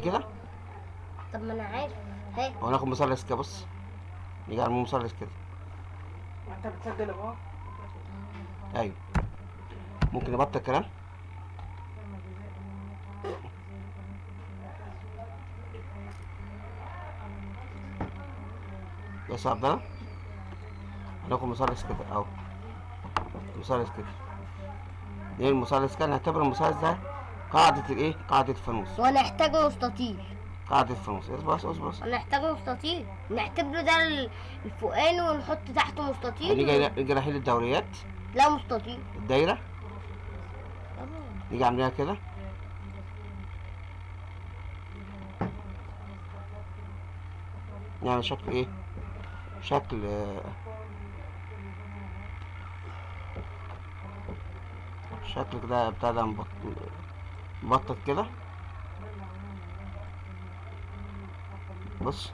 كده؟ طب ما أنا عارف. هي. وناخد مثلث كده بص. نيجي على مثلث كده. انت بتسجل أهو. أيوه. ممكن نبطل الكلام؟ بس يا عبد الله. هناخد مثلث كده أهو. مثلث كده. إيه المثلث كده؟ نعتبر المثلث ده قاعدة الايه؟ قاعدة الفانوس ونحتاج مستطيل قاعدة الفانوس اصبر بس اصبر بس ونحتاج مستطيل نعتبره ده ال- الفوقاني ونحط تحته مستطيل. نيجي نيجي رايحين للدوريات لا مستطيل. الدايرة. نيجي عاملينها كده. يعني شكل إيه؟ شكل آه، شكل كده بتاع مبطط كده. بص.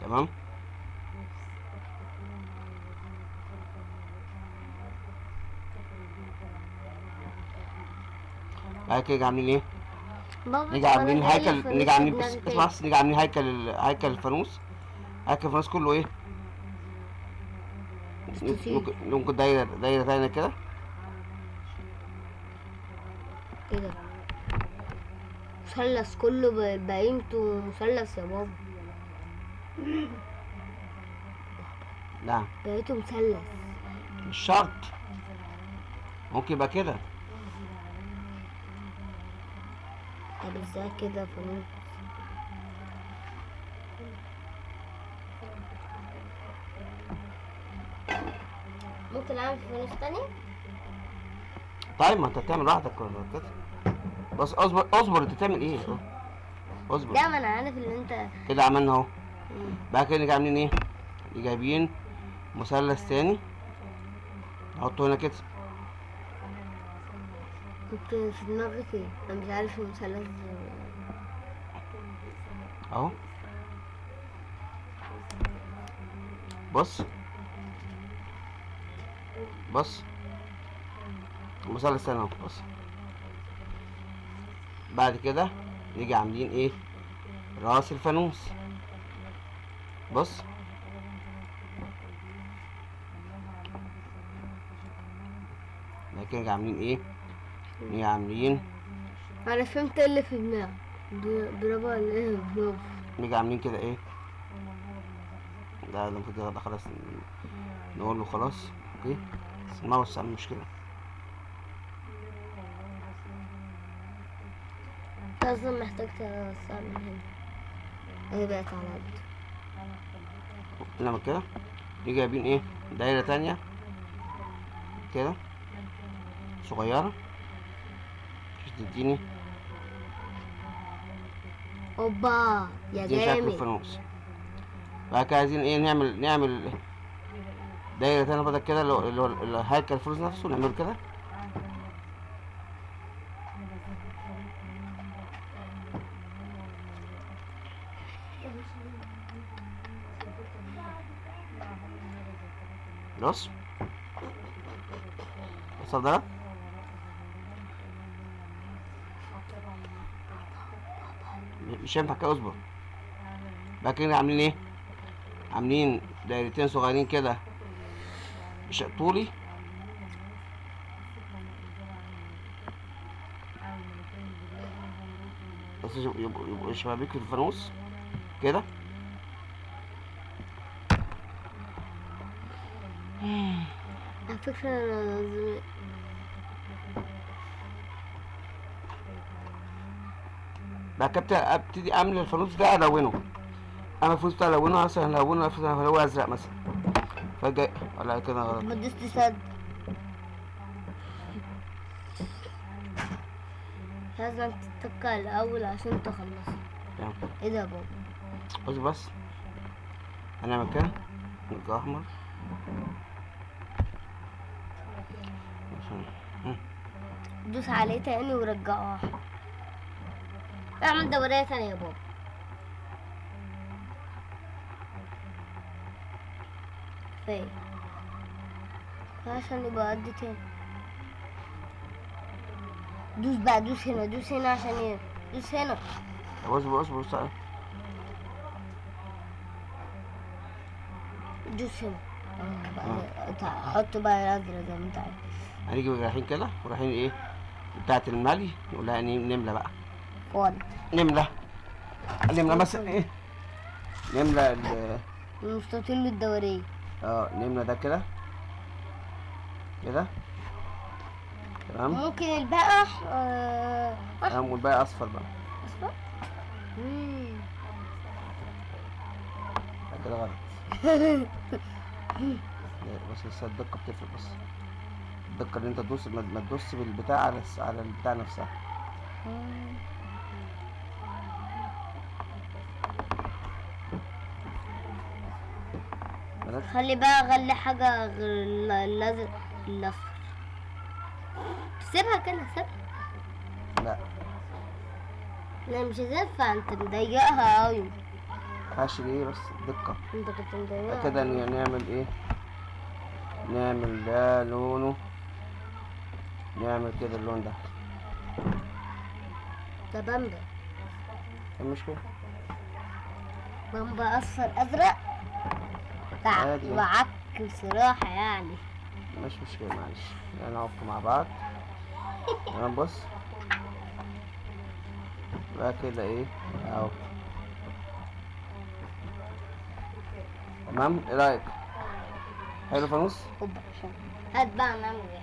تمام. بعد كده عاملين إيه؟ نيجي عاملين هيكل نيجي عاملين بس. اسمع بس نيجي عاملين هيكل هيكل الفانوس. هيكل الفانوس كله إيه؟ ممكن ممكن دايره دايرة تانية كده؟ إيه ده؟ مثلث كله بقيمته مثلث يا بابا. نعم. بقيته مثلث. مش شرط. ممكن يبقى كده. طب إزاي كده فانوس ممكن أعمل فانوس تاني؟ طيب ما أنت لوحدك ولا كده؟ بس اصبر اصبر أنت بتعمل إيه؟ اصبر. لا ما أنا عارف إن أنت كده عملنا أهو. بعد كده نيجي عاملين إيه؟ جايبين مثلث تاني. نحطه هنا كده. كنت في دماغك إيه؟ أنا مش عارف المثلث. أهو. بص. بص. مثلث اهو بص. بعد كده نيجي عاملين إيه؟ رأس الفانوس. بص. بعد كده نيجي عاملين إيه؟ نيجي عاملين أنا فهمت إيه اللي في دماغك؟ ب- برافو عليك برافو نيجي عاملين كده إيه؟ ده ده المفروض ده خلاص نقول له خلاص. أوكي بس الماوس عامل مشكلة لازم محتاج توسع من هنا. اهي بقت على قد نعمل كده؟ نيجي جايبين إيه؟ دايرة تانية؟ كده؟ صغيرة؟ مش تديني؟ أوبا يا جامد. الفانوس بعد كده عايزين إيه؟ نعمل نعمل دايرة تانية بدل كده اللي هو- اللي هو اللي هو هيكل الفانوس نفسه نعمله كده. بص. وصل ده؟ مش هينفع كده اصبر. بعد كده عاملين إيه؟ عاملين دايرتين صغيرين كده. طولي بس يبقوا شبابيك الفانوس كده على فكرة لازم بعد كده ابتدي- ابتدي اعمل الفانوس ده الونه أنا الفانوس ده الونه مثلا الونه مثلا هو ازرق مثلا فجأة ولا كده غلط. ما دوست سد لازم تتكل الأول عشان تخلص. إيه ده يا بابا؟ بص بس هنعمل كده نرجع مم. دوس عليه تاني ورجعه. اعمل دورية تانية يا بابا. كفاية عشان يبقى قد تاني. دوس بقى دوس هنا دوس هنا عشان إيه دوس هنا. اصبر اصبر اصبر دوس هنا. بقى تع- حط بقى الأزرق زي ما أنت عايز هنيجي رايحين كده ورايحين إيه؟ بتاعة الملي. نقول لها نم- نملى بقى. فاضي نملى نملى مثلا إيه؟ نملى ال- المستطيل الدورية. آه نملى ده كده. كده. تمام. ممكن البقى آه، تمام والباقي أصفر بقى. أصفر؟ كده غلط. بس لسه الدقة بتفرق بس الدقة اللي أنت تدوس ما تدوس بالبتاع على على البتاع نفسها. خلي بقى غلي حاجة غير ال- الازرق الاصفر سيبها كده سيبها. لا. لا مش هتنفع. انت مضيقها أوي. مينفعش ليه بس الدقة انت كنت مضيقها. كده نعمل إيه؟ نعمل ده لونه. نعمل كده اللون ده. ده بامبا. إيه المشكلة؟ بامبا أصفر أزرق. وعك بصراحة يعني. مش مشكلة معلش. يعني نقف مع بعض. تمام بص. بقى كده إيه؟ أهو. تمام؟ إيه رأيك؟ حلو فانوس هات بقى نعمل إيه